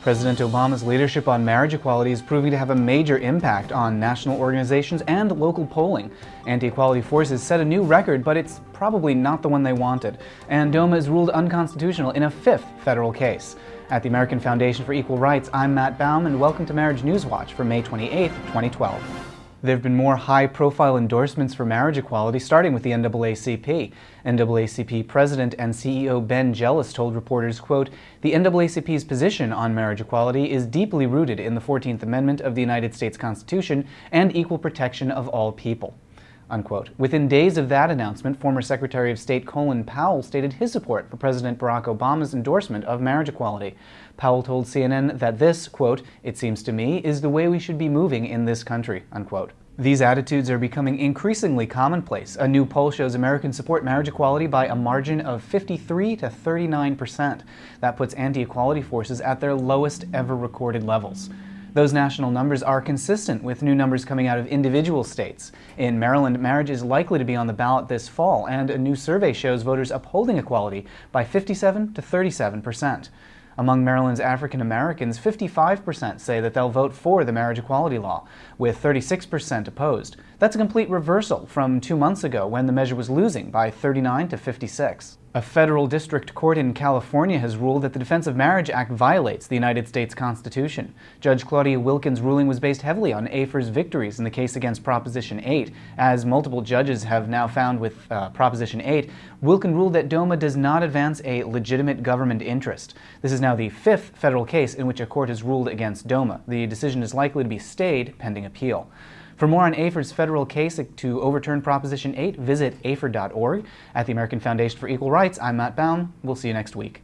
President Obama's leadership on marriage equality is proving to have a major impact on national organizations and local polling. Anti-equality forces set a new record, but it's probably not the one they wanted. And DOMA is ruled unconstitutional in a fifth federal case. At the American Foundation for Equal Rights, I'm Matt Baum, and welcome to Marriage News Watch for May 28, 2012. There have been more high-profile endorsements for marriage equality, starting with the NAACP. NAACP President and CEO Ben Jealous told reporters, quote, The NAACP's position on marriage equality is deeply rooted in the 14th Amendment of the United States Constitution and equal protection of all people. Unquote. Within days of that announcement, former Secretary of State Colin Powell stated his support for President Barack Obama's endorsement of marriage equality. Powell told CNN that this, quote, it seems to me, is the way we should be moving in this country, unquote. These attitudes are becoming increasingly commonplace. A new poll shows Americans support marriage equality by a margin of 53 to 39 percent. That puts anti-equality forces at their lowest ever recorded levels. Those national numbers are consistent with new numbers coming out of individual states. In Maryland, marriage is likely to be on the ballot this fall, and a new survey shows voters upholding equality by 57 to 37 percent. Among Maryland's African Americans, 55% say that they'll vote for the marriage equality law, with 36% opposed. That's a complete reversal from two months ago when the measure was losing by 39 to 56. A federal district court in California has ruled that the Defense of Marriage Act violates the United States Constitution. Judge Claudia Wilken's ruling was based heavily on AFER's victories in the case against Proposition 8. As multiple judges have now found with uh, Proposition 8, Wilken ruled that DOMA does not advance a legitimate government interest. This is now the fifth federal case in which a court has ruled against DOMA. The decision is likely to be stayed pending appeal. For more on AFER's federal case to overturn Proposition 8, visit afer.org. At the American Foundation for Equal Rights, I'm Matt Baum. We'll see you next week.